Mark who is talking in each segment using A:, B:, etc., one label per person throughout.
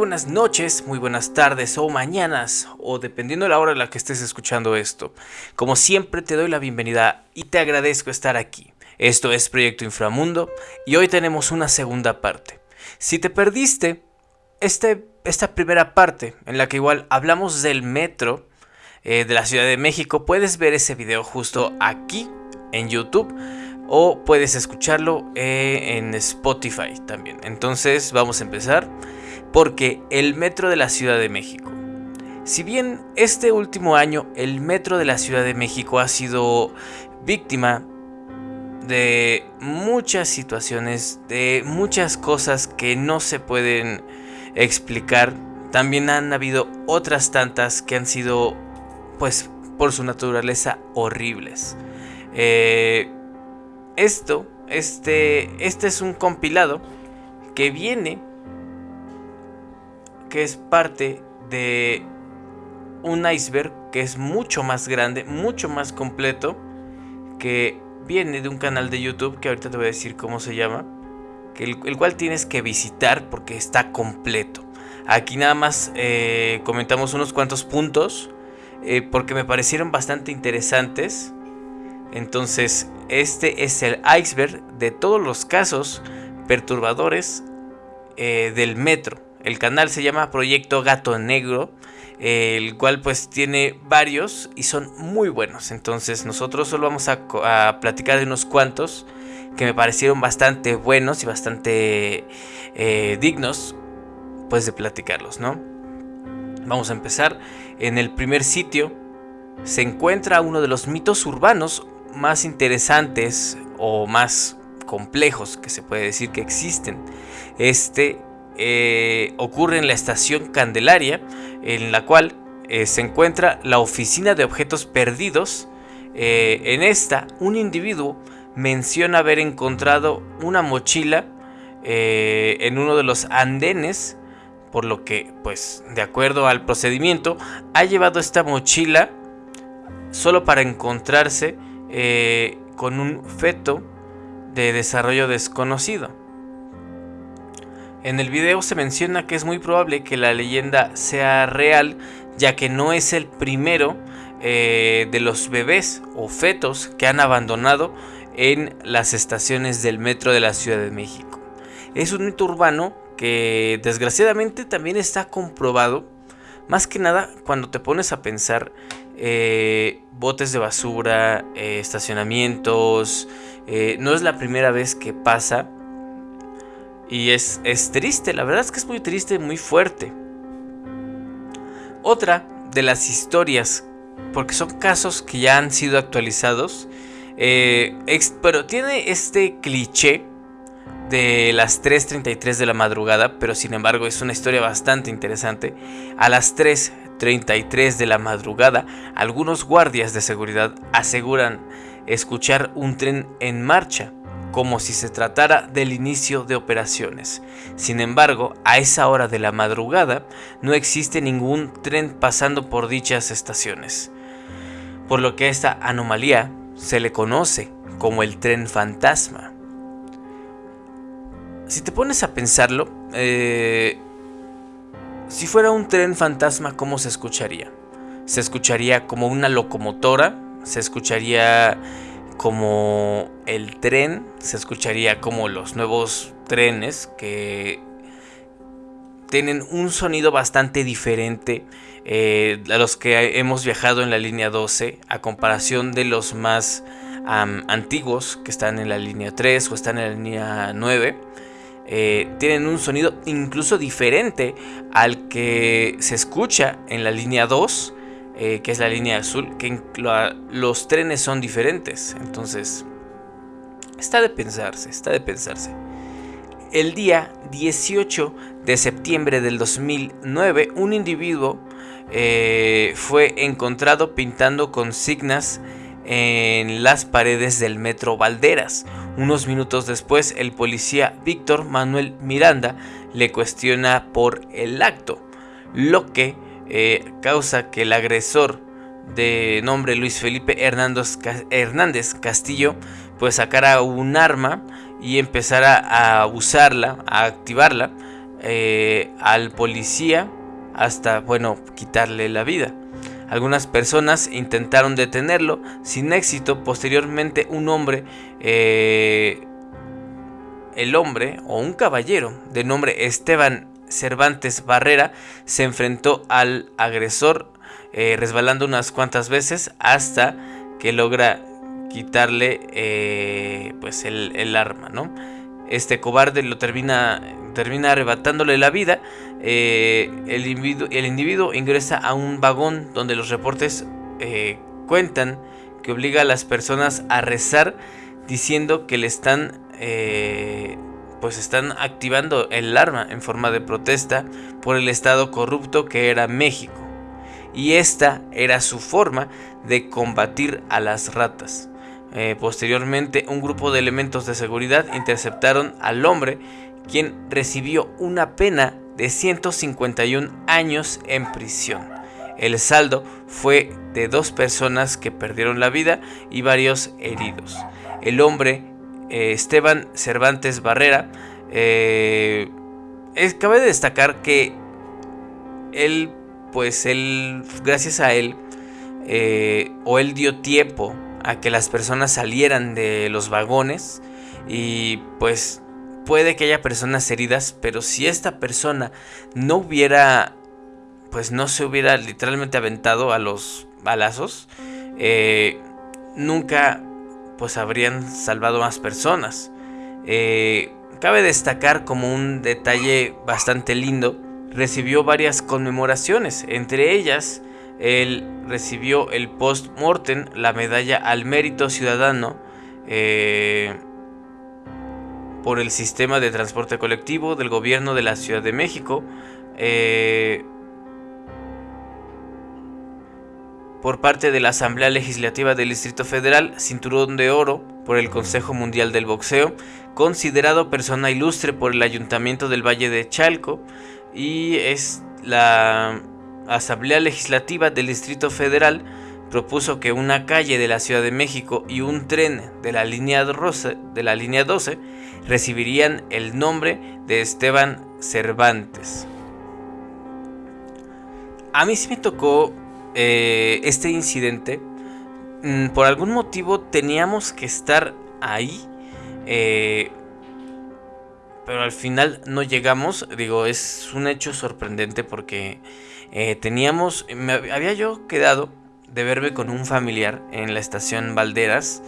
A: buenas noches, muy buenas tardes o mañanas, o dependiendo de la hora en la que estés escuchando esto. Como siempre te doy la bienvenida y te agradezco estar aquí. Esto es Proyecto Inframundo y hoy tenemos una segunda parte. Si te perdiste este, esta primera parte en la que igual hablamos del metro eh, de la Ciudad de México, puedes ver ese video justo aquí en YouTube o puedes escucharlo eh, en Spotify también. Entonces vamos a empezar porque el metro de la Ciudad de México. Si bien este último año el metro de la Ciudad de México ha sido víctima de muchas situaciones, de muchas cosas que no se pueden explicar, también han habido otras tantas que han sido, pues, por su naturaleza horribles. Eh, esto, este, este es un compilado que viene que es parte de un iceberg que es mucho más grande, mucho más completo, que viene de un canal de YouTube que ahorita te voy a decir cómo se llama, que el, cual tienes que visitar porque está completo. Aquí nada más eh, comentamos unos cuantos puntos eh, porque me parecieron bastante interesantes. Entonces, este es el iceberg de todos los casos perturbadores eh, del metro. El canal se llama Proyecto Gato Negro, el cual pues tiene varios y son muy buenos. Entonces nosotros solo vamos a, platicar de unos cuantos que me parecieron bastante buenos y bastante eh, dignos pues de platicarlos, ¿no? Vamos a empezar. En el primer sitio se encuentra uno de los mitos urbanos más interesantes o más complejos que se puede decir que existen. Este eh, ocurre en la estación Candelaria, en la cual eh, se encuentra la oficina de objetos perdidos. Eh, en esta, un individuo menciona haber encontrado una mochila en uno de los andenes, por lo que, pues, de acuerdo al procedimiento, ha llevado esta mochila solo para encontrarse con un feto de desarrollo desconocido. En el video se menciona que es muy probable que la leyenda sea real, ya que no es el primero eh, de los bebés o fetos que han abandonado en las estaciones del metro de la Ciudad de México. Es un mito urbano que desgraciadamente también está comprobado, más que nada cuando te pones a pensar eh, botes de basura, eh, estacionamientos, no es la primera vez que pasa y es, es triste, la verdad es que es muy triste, muy fuerte. Otra de las historias, porque son casos que ya han sido actualizados, eh, pero tiene este cliché de las 3.33 de la madrugada, pero sin embargo es una historia bastante interesante. A las 3.33 de la madrugada, algunos guardias de seguridad aseguran escuchar un tren en marcha como si se tratara del inicio de operaciones. Sin embargo, a esa hora de la madrugada no existe ningún tren pasando por dichas estaciones, por lo que esta anomalía se le conoce como el tren fantasma. Si te pones a pensarlo, eh, si fuera un tren fantasma, ¿cómo se escucharía? Se escucharía como una locomotora, se escucharía como el tren, se escucharía como los nuevos trenes que tienen un sonido bastante diferente eh, a los que hemos viajado en la línea 12 a comparación de los más antiguos que están en la línea 3 o están en la línea 9. Eh, tienen un sonido incluso diferente al que se escucha en la línea 2 eh, que es la línea azul, que los trenes son diferentes. Entonces, está de pensarse, está de pensarse. El día 18 de septiembre del 2009, un individuo eh, fue encontrado pintando consignas en las paredes del metro Valderas. Unos minutos después, el policía Víctor Manuel Miranda le cuestiona por el acto, lo que eh, causa que el agresor de nombre Luis Felipe Hernández Castillo pues sacara un arma y empezara a usarla, a activarla eh, al policía hasta, bueno, quitarle la vida. Algunas personas intentaron detenerlo sin éxito. Posteriormente un hombre, eh, el hombre o un caballero de nombre Esteban Cervantes Barrera se enfrentó al agresor eh, resbalando unas cuantas veces hasta que logra quitarle eh, pues el, arma, ¿no? Este cobarde lo termina, termina arrebatándole la vida. Eh, el, individuo, el, individuo, ingresa a un vagón donde los reportes cuentan que obliga a las personas a rezar diciendo que le están pues están activando el arma en forma de protesta por el estado corrupto que era México. Y esta era su forma de combatir a las ratas. Eh, posteriormente, un grupo de elementos de seguridad interceptaron al hombre, quien recibió una pena de 151 años en prisión. El saldo fue de dos personas que perdieron la vida y varios heridos. El hombre eh, Esteban Cervantes Barrera, eh, cabe destacar que él, pues él, gracias a él, eh, o él dio tiempo a que las personas salieran de los vagones y pues puede que haya personas heridas, pero si esta persona no hubiera, pues no se hubiera literalmente aventado a los balazos, nunca pues habrían salvado más personas. Eh, cabe destacar como un detalle bastante lindo, recibió varias conmemoraciones, entre ellas él recibió el post-mortem, la medalla al mérito ciudadano eh, por el sistema de transporte colectivo del gobierno de la Ciudad de México. Eh, por parte de la Asamblea Legislativa del Distrito Federal, Cinturón de Oro por el Consejo Mundial del Boxeo, considerado persona ilustre por el Ayuntamiento del Valle de Chalco y es la Asamblea Legislativa del Distrito Federal propuso que una calle de la Ciudad de México y un tren de la línea 12, de la línea 12 recibirían el nombre de Esteban Cervantes. A mí sí me tocó eh, este incidente, mm, por algún motivo teníamos que estar ahí. Eh, pero al final no llegamos. Digo, es un hecho sorprendente porque eh, teníamos. Había yo quedado de verme con un familiar en la estación Valderas.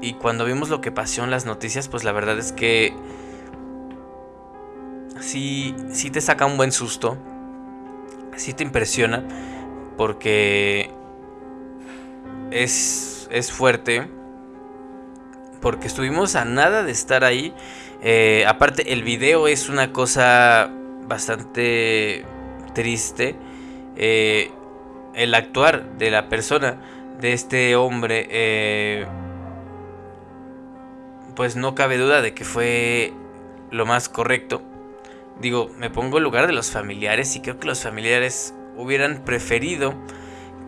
A: y cuando vimos lo que pasó en las noticias, pues la verdad es que. Sí, sí te saca un buen susto sí te impresiona porque es, es fuerte. Porque estuvimos a nada de estar ahí. Eh, aparte, el video es una cosa bastante triste. Eh, el actuar de la persona, de este hombre, eh, pues no cabe duda de que fue lo más correcto digo, me pongo en lugar de los familiares y creo que los familiares hubieran preferido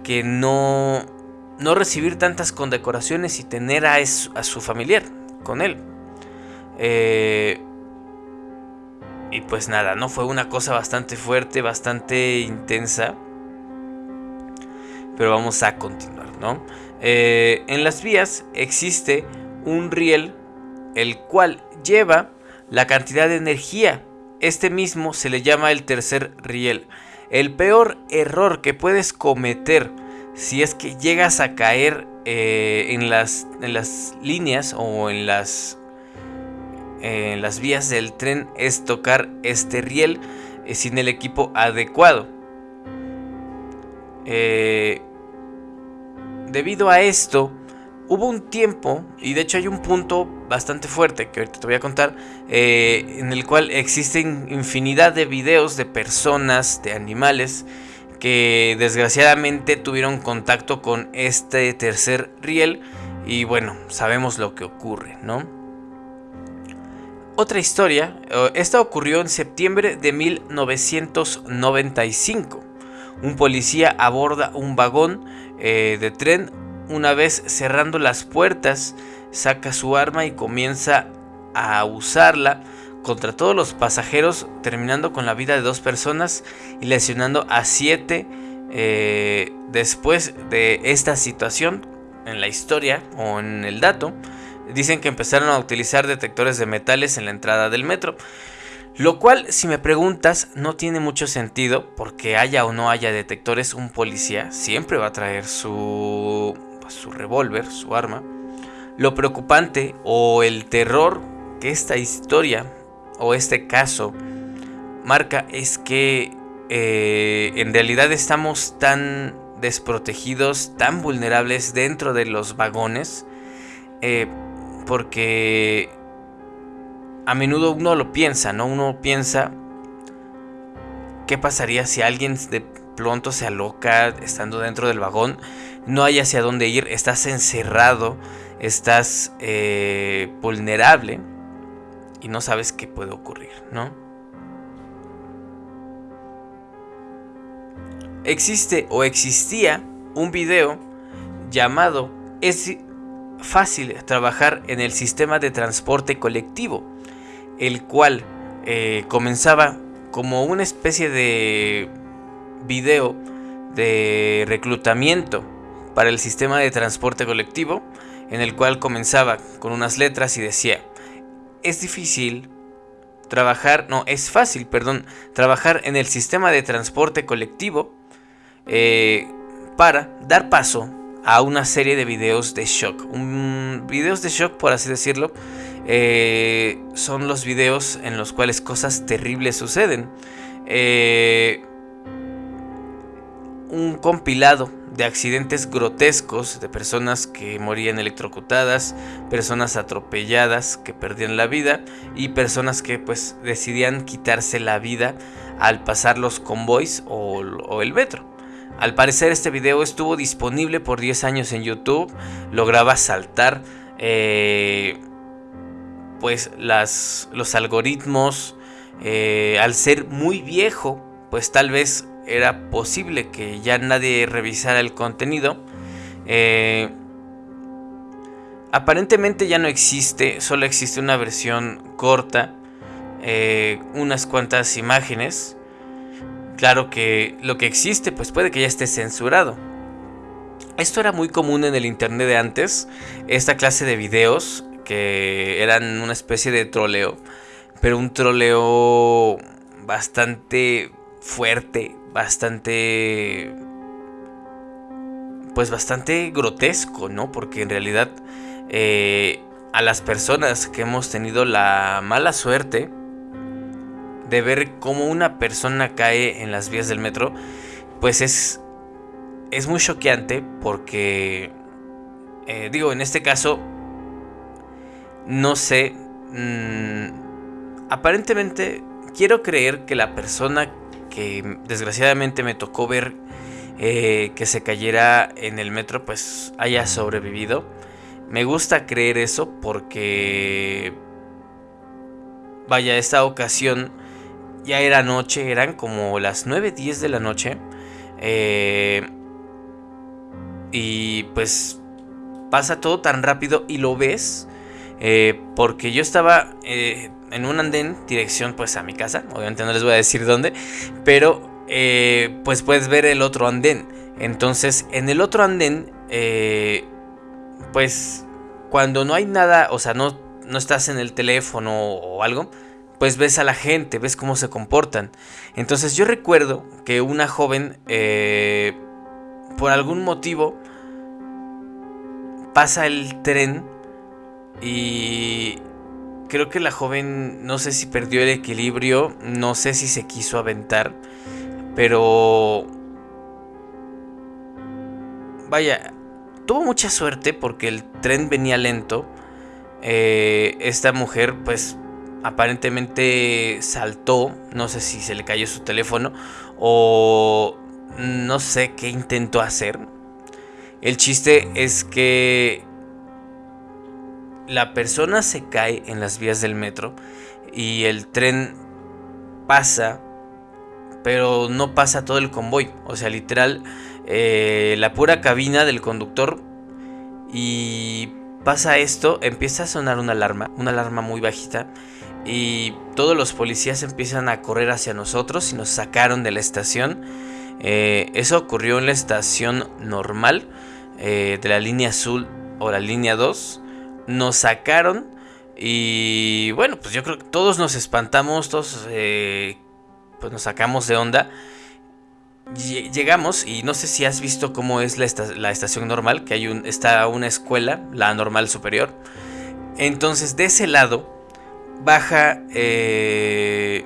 A: que no, no recibir tantas condecoraciones y tener a, a su familiar con él. Eh, y pues nada, ¿no? Fue una cosa bastante fuerte, bastante intensa. Pero vamos a continuar, ¿no? Eh, en las vías existe un riel el cual lleva la cantidad de energía este mismo se le llama el tercer riel. El peor error que puedes cometer si es que llegas a caer eh, en, las, en, las, líneas o en las, en las vías del tren es tocar este riel eh, sin el equipo adecuado. Eh, debido a esto, hubo un tiempo, y de hecho hay un punto bastante fuerte que ahorita te voy a contar, eh, en el cual existen infinidad de videos de personas, de animales, que desgraciadamente tuvieron contacto con este tercer riel y bueno, sabemos lo que ocurre, ¿no? Otra historia, eh, esta ocurrió en septiembre de 1995. Un policía aborda un vagón eh, de tren una vez cerrando las puertas, saca su arma y comienza a usarla contra todos los pasajeros, terminando con la vida de dos personas y lesionando a siete eh, después de esta situación en la historia o en el dato. Dicen que empezaron a utilizar detectores de metales en la entrada del metro. Lo cual, si me preguntas, no tiene mucho sentido porque haya o no haya detectores, un policía siempre va a traer su, pues, su revólver, su arma. Lo preocupante o el terror que esta historia o este caso marca es que eh, en realidad estamos tan desprotegidos, tan vulnerables dentro de los vagones, eh, porque a menudo uno lo piensa, ¿no? Uno piensa, ¿qué pasaría si alguien de pronto se aloca estando dentro del vagón? No hay hacia dónde ir, estás encerrado, estás eh, vulnerable y no sabes qué puede ocurrir, ¿no? Existe o existía un video llamado Es fácil trabajar en el sistema de transporte colectivo el cual eh, comenzaba como una especie de video de reclutamiento para el sistema de transporte colectivo, en el cual comenzaba con unas letras y decía, es difícil trabajar, no, es fácil, perdón, trabajar en el sistema de transporte colectivo eh, para dar paso a una serie de videos de shock. Videos de shock, por así decirlo, eh, son los videos en los cuales cosas terribles suceden. Eh, un compilado de accidentes grotescos de personas que morían electrocutadas, personas atropelladas que perdían la vida y personas que pues decidían quitarse la vida al pasar los convoys o, el metro. Al parecer este video estuvo disponible por 10 años en YouTube, lograba saltar eh, pues las, los algoritmos, eh, al ser muy viejo, pues tal vez era posible que ya nadie revisara el contenido. Eh, aparentemente ya no existe, solo existe una versión corta, eh, unas cuantas imágenes. Claro que lo que existe pues puede que ya esté censurado. Esto era muy común en el internet de antes, esta clase de videos que eran una especie de troleo, pero un troleo bastante fuerte, bastante pues bastante grotesco, ¿no? Porque en realidad eh, a las personas que hemos tenido la mala suerte de ver cómo una persona cae en las vías del metro, pues es, es muy choqueante porque, eh, digo, en este caso no sé. Mm, aparentemente quiero creer que la persona desgraciadamente me tocó ver eh, que se cayera en el metro pues haya sobrevivido. Me gusta creer eso porque... Vaya, esta ocasión ya era noche, eran como las 9, 10 de la noche. Eh, y pues pasa todo tan rápido y lo ves eh, porque yo estaba en un andén, dirección pues a mi casa, obviamente no les voy a decir dónde, pero eh, pues puedes ver el otro andén. Entonces en el otro andén, pues cuando no hay nada, o sea, no, no estás en el teléfono o algo, pues ves a la gente, ves cómo se comportan. Entonces yo recuerdo que una joven, por algún motivo, pasa el tren y creo que la joven, no sé si perdió el equilibrio, no sé si se quiso aventar, pero... Vaya, tuvo mucha suerte porque el tren venía lento. Eh, esta mujer pues aparentemente saltó, no sé si se le cayó su teléfono o no sé qué intentó hacer. El chiste es que la persona se cae en las vías del metro y el tren pasa, pero no pasa todo el convoy. O sea, literal, eh, la pura cabina del conductor y pasa esto, empieza a sonar una alarma, una alarma muy bajita y todos los policías empiezan a correr hacia nosotros y nos sacaron de la estación. Eh, eso ocurrió en la estación normal eh, de la línea azul o la línea 2. Nos sacaron y bueno, pues yo creo que todos nos espantamos, todos eh, pues nos sacamos de onda. Llegamos y no sé si has visto cómo es la, estación normal, que hay un, está una escuela, la normal superior. Entonces de ese lado baja, eh,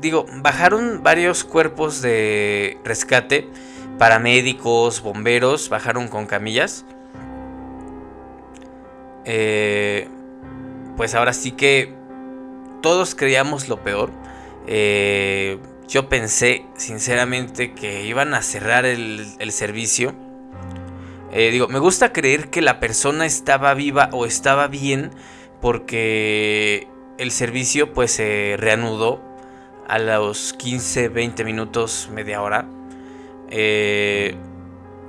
A: digo, bajaron varios cuerpos de rescate, paramédicos, bomberos, bajaron con camillas. Eh, pues ahora sí que todos creíamos lo peor. Eh, yo pensé sinceramente que iban a cerrar el, servicio. Eh, digo, me gusta creer que la persona estaba viva o estaba bien porque el servicio pues se reanudó a los 15, 20 minutos, media hora. Eh,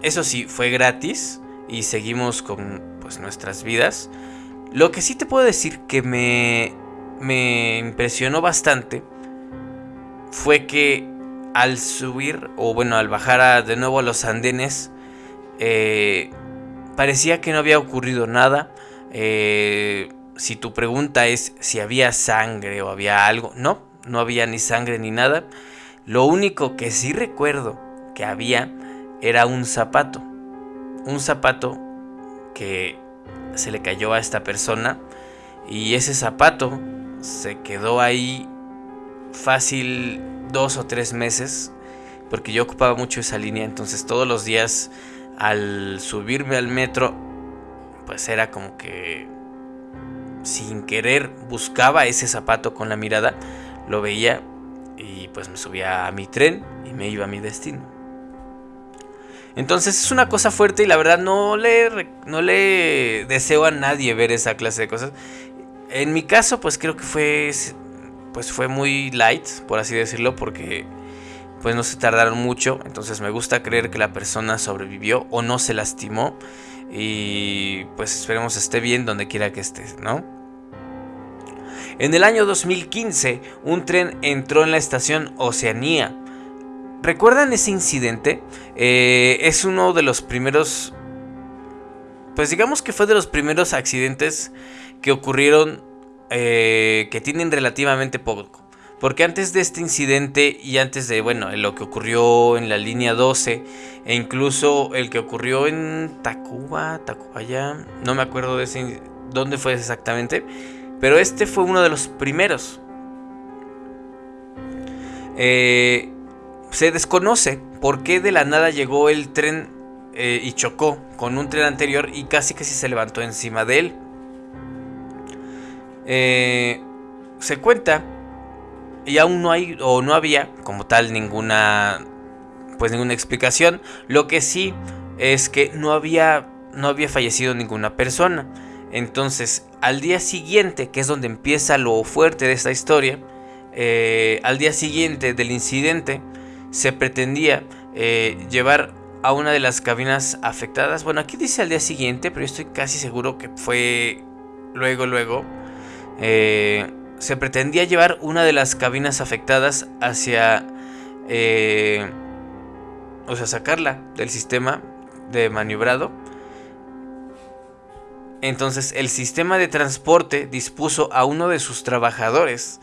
A: eso sí, fue gratis y seguimos con pues, nuestras vidas. Lo que sí te puedo decir que me, me impresionó bastante fue que al subir, o bueno, al bajar de nuevo a los andenes, eh, parecía que no había ocurrido nada. Eh, si tu pregunta es si había sangre o había algo, no, no había ni sangre ni nada. Lo único que sí recuerdo que había era un zapato. Un zapato que se le cayó a esta persona y ese zapato se quedó ahí fácil dos o tres meses porque yo ocupaba mucho esa línea. Entonces todos los días al subirme al metro pues era como que sin querer buscaba ese zapato con la mirada lo veía y pues me subía a mi tren y me iba a mi destino entonces es una cosa fuerte y la verdad no le, no le deseo a nadie ver esa clase de cosas. En mi caso pues creo que fue pues fue muy light, por así decirlo, porque pues no se tardaron mucho, entonces me gusta creer que la persona sobrevivió o no se lastimó y pues esperemos esté bien donde quiera que esté, ¿no? En el año 2015, un tren entró en la estación Oceanía. ¿Recuerdan ese incidente? Eh, es uno de los primeros, pues digamos que fue de los primeros accidentes que ocurrieron eh, que tienen relativamente poco. Porque antes de este incidente y antes de, bueno, lo que ocurrió en la línea 12 e incluso el que ocurrió en Tacuba, Tacubaya, no me acuerdo de ese, dónde fue exactamente, pero este fue uno de los primeros. Eh, se desconoce por qué de la nada llegó el tren eh, y chocó con un tren anterior y casi que se levantó encima de él. Eh, se cuenta y aún no hay o no había como tal ninguna pues ninguna explicación. Lo que sí es que no había no había fallecido ninguna persona. Entonces, al día siguiente, que es donde empieza lo fuerte de esta historia, eh, al día siguiente del incidente, se pretendía eh, llevar a una de las cabinas afectadas. Bueno, aquí dice al día siguiente, pero yo estoy casi seguro que fue luego, luego. Eh, se pretendía llevar una de las cabinas afectadas hacia... Eh, o sea, sacarla del sistema de maniobrado. Entonces el sistema de transporte dispuso a uno de sus trabajadores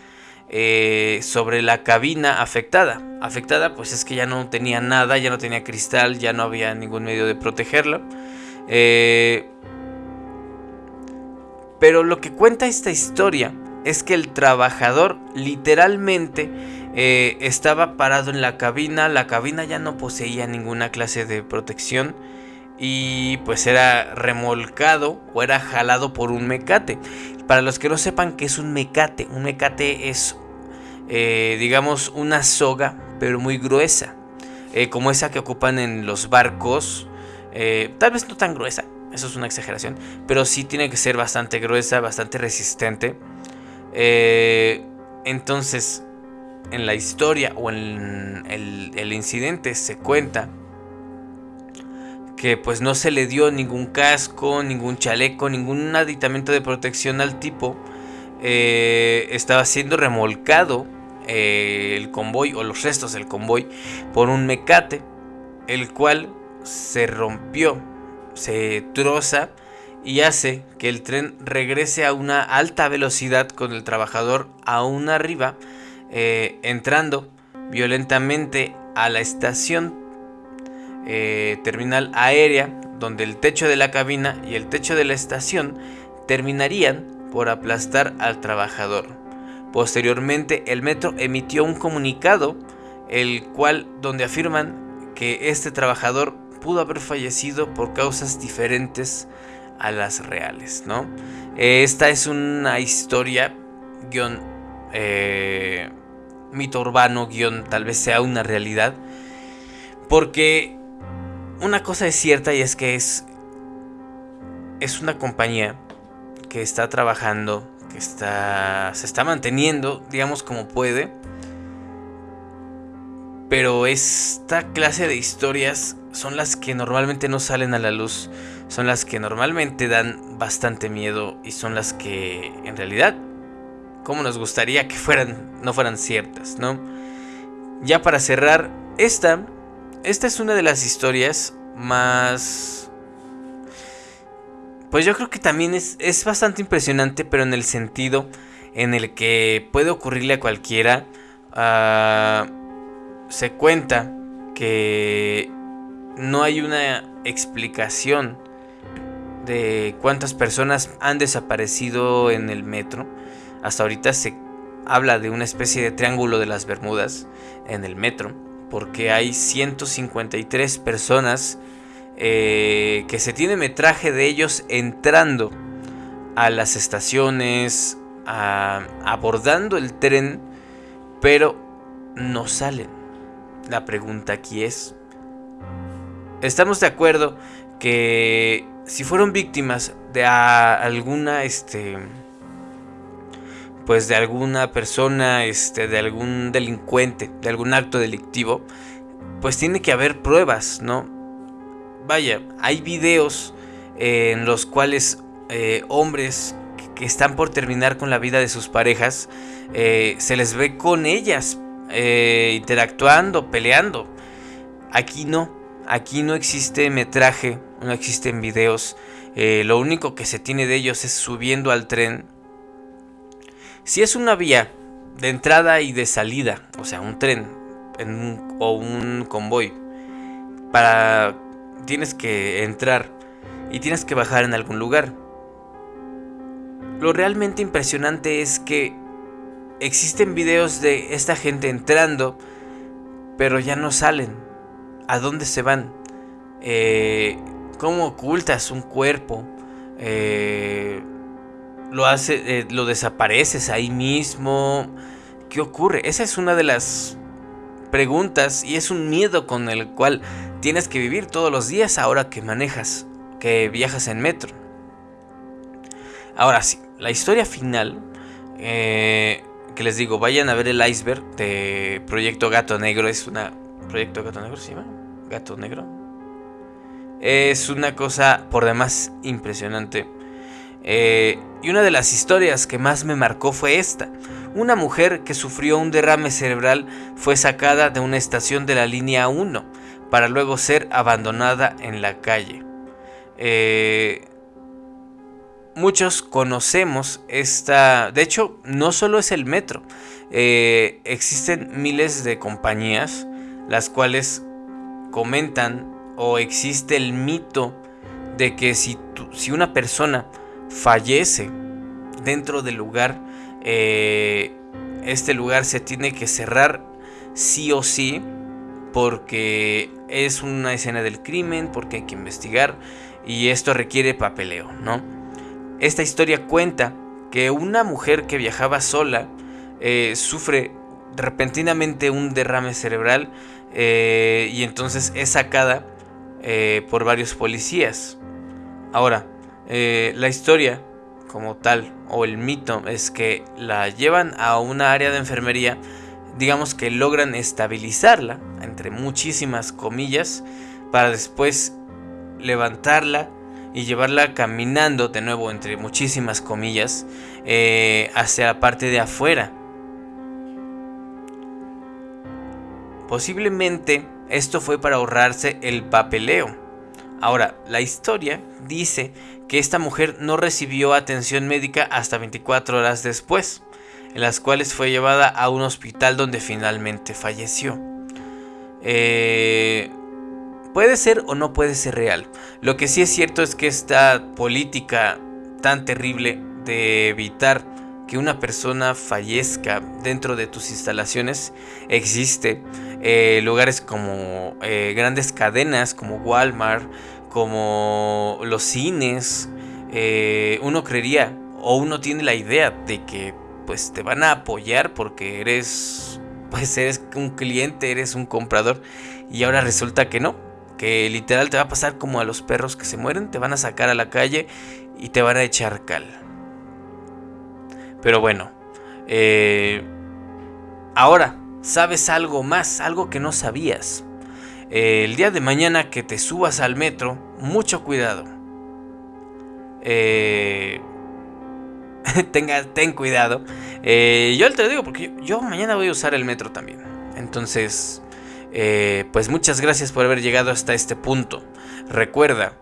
A: eh, sobre la cabina afectada. Afectada pues es que ya no tenía nada, ya no tenía cristal, ya no había ningún medio de protegerlo. Eh, pero lo que cuenta esta historia es que el trabajador literalmente eh, estaba parado en la cabina, la cabina ya no poseía ninguna clase de protección y pues era remolcado o era jalado por un mecate. Para los que no sepan qué es un mecate, un mecate es eh, digamos una soga pero muy gruesa, eh, como esa que ocupan en los barcos, tal vez no tan gruesa, eso es una exageración. Pero sí tiene que ser bastante gruesa, bastante resistente. Eh, entonces, en la historia o en el, incidente se cuenta que pues no se le dio ningún casco, ningún chaleco, ningún aditamento de protección al tipo. eh, estaba siendo remolcado eh, el convoy o los restos del convoy por un mecate, el cual se rompió, se troza y hace que el tren regrese a una alta velocidad con el trabajador aún arriba, eh, entrando violentamente a la estación terminal aérea, donde el techo de la cabina y el techo de la estación terminarían por aplastar al trabajador. Posteriormente, el metro emitió un comunicado, el cual donde afirman que este trabajador pudo haber fallecido por causas diferentes a las reales, ¿no? Esta es una historia, guion, eh, mito urbano, guion, tal vez sea una realidad, porque una cosa es cierta y es que es, es una compañía que está trabajando, que está, se está manteniendo, digamos como puede. Pero esta clase de historias son las que normalmente no salen a la luz, son las que normalmente dan bastante miedo y son las que en realidad, como nos gustaría que fueran, no fueran ciertas, ¿no? Ya para cerrar, esta, esta es una de las historias más pues yo creo que también es, bastante impresionante, pero en el sentido en el que puede ocurrirle a cualquiera. Ah, se cuenta que no hay una explicación de cuántas personas han desaparecido en el metro. Hasta ahorita se habla de una especie de triángulo de las Bermudas en el metro, porque hay 153 personas eh, que se tiene metraje de ellos entrando a las estaciones, abordando el tren, pero no salen. La pregunta aquí es, ¿estamos de acuerdo que si fueron víctimas de alguna, este, pues de alguna persona, este, de algún delincuente, de algún acto delictivo, pues tiene que haber pruebas, ¿no? vaya, hay videos eh, en los cuales eh, hombres que están por terminar con la vida de sus parejas, eh, se les ve con ellas, interactuando, peleando. Aquí no, aquí no existe metraje, no existen videos. lo único que se tiene de ellos es subiendo al tren. Si es una vía de entrada y de salida, o sea, un tren o un convoy, para tienes que entrar y tienes que bajar en algún lugar. Lo realmente impresionante es que existen videos de esta gente entrando, pero ya no salen. ¿A dónde se van? Eh, ¿Cómo ocultas un cuerpo? Eh, lo hace, eh, lo desapareces ahí mismo. ¿Qué ocurre? Esa es una de las preguntas y es un miedo con el cual tienes que vivir todos los días ahora que manejas, que viajas en metro. Ahora sí, la historia final, eh, que les digo, vayan a ver el iceberg de Proyecto Gato Negro, es una... ¿Proyecto Gato Negro se llama? Gato Negro. Es una cosa por demás impresionante. Eh, y una de las historias que más me marcó fue esta. Una mujer que sufrió un derrame cerebral fue sacada de una estación de la línea 1 para luego ser abandonada en la calle. Eh, muchos conocemos esta... De hecho, no solo es el metro. Eh, existen miles de compañías las cuales comentan o existe el mito de que si, si una persona fallece dentro del lugar, eh, este lugar se tiene que cerrar sí o sí porque es una escena del crimen, porque hay que investigar y esto requiere papeleo, ¿no? Esta historia cuenta que una mujer que viajaba sola eh, sufre repentinamente un derrame cerebral eh, y entonces es sacada por varios policías. Ahora, eh, la historia como tal o el mito es que la llevan a una área de enfermería, digamos que logran estabilizarla, entre muchísimas comillas, para después levantarla y llevarla caminando de nuevo entre muchísimas comillas eh, hacia la parte de afuera. Posiblemente esto fue para ahorrarse el papeleo. Ahora, la historia dice que esta mujer no recibió atención médica hasta 24 horas después, en las cuales fue llevada a un hospital donde finalmente falleció. Eh, puede ser o no puede ser real. Lo que sí es cierto es que esta política tan terrible de evitar que una persona fallezca dentro de tus instalaciones existe. Eh, lugares como eh, grandes cadenas como Walmart, como los cines, eh, uno creería o uno tiene la idea de que pues te van a apoyar porque eres pues eres un cliente, eres un comprador y ahora resulta que no, que literal te va a pasar como a los perros que se mueren, te van a sacar a la calle y te van a echar cal. Pero bueno, eh, ahora sabes algo más, algo que no sabías. Eh, el día de mañana que te subas al metro, mucho cuidado. Eh, tenga, ten cuidado. yo te lo digo porque yo, mañana voy a usar el metro también. Entonces, pues muchas gracias por haber llegado hasta este punto. Recuerda,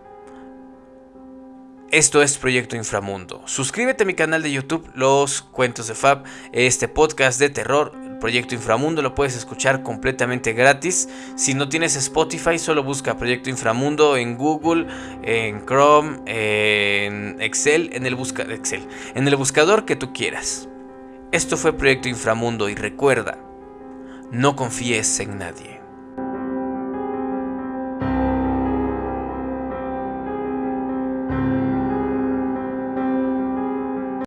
A: esto es Proyecto Inframundo. Suscríbete a mi canal de YouTube, Los Cuentos de Fab, este podcast de terror. Proyecto Inframundo lo puedes escuchar completamente gratis. Si no tienes Spotify, solo busca Proyecto Inframundo en Google, en Chrome, en Excel, en el, Excel, en el buscador que tú quieras. Esto fue Proyecto Inframundo y recuerda, no confíes en nadie.